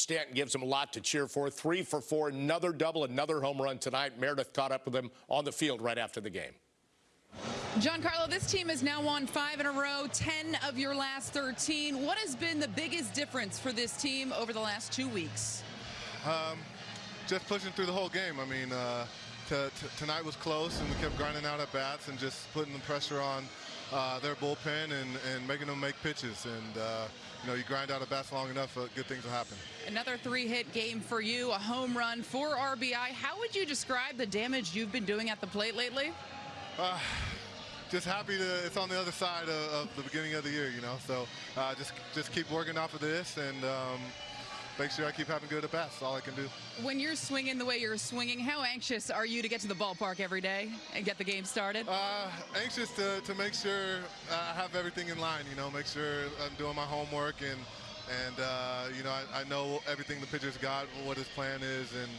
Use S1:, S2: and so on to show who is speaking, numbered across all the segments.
S1: Stanton gives him a lot to cheer for. Three for four, another double, another home run tonight. Meredith caught up with him on the field right after the game.
S2: Giancarlo, this team has now won five in a row, 10 of your last 13. What has been the biggest difference for this team over the last two weeks?
S3: Um, just pushing through the whole game. I mean, uh, tonight was close, and we kept grinding out at bats and just putting the pressure on uh, their bullpen and, and making them make pitches. And, uh, you know, you grind out a bats long enough, uh, good things will happen.
S2: Another three-hit game for you, a home run, four RBI. How would you describe the damage you've been doing at the plate lately?
S3: Uh, just happy to it's on the other side of, of the beginning of the year, you know. So uh, just just keep working off of this and um, make sure I keep having good at bats. That's all I can do.
S2: When you're swinging the way you're swinging, how anxious are you to get to the ballpark every day and get the game started?
S3: Uh, anxious to, to make sure I have everything in line. You know, make sure I'm doing my homework and and uh, you know I, I, know everything the pitcher's got, what his plan is, and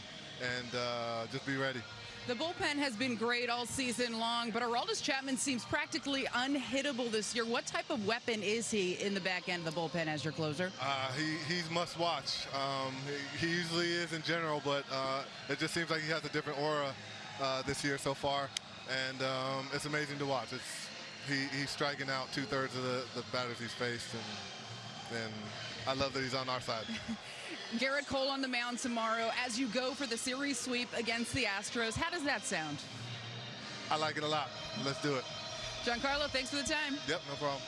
S3: and uh, just be ready.
S2: The bullpen has been great all season long, but Aroldis Chapman seems practically unhittable this year. What type of weapon is he in the back end of the bullpen as your closer?
S3: Uh, he, he's must watch. Um, he, he, usually is in general, but uh, it just seems like he has a different aura uh, this year so far, and um, it's amazing to watch. It's, he, he's striking out two-thirds of the, the batters he's faced, and, and I love that he's on our side.
S2: Gerrit Cole on the mound tomorrow as you go for the series sweep against the Astros. How does that sound?
S3: I like it a lot. Let's do it.
S2: Giancarlo, thanks for the time.
S3: Yep, no problem.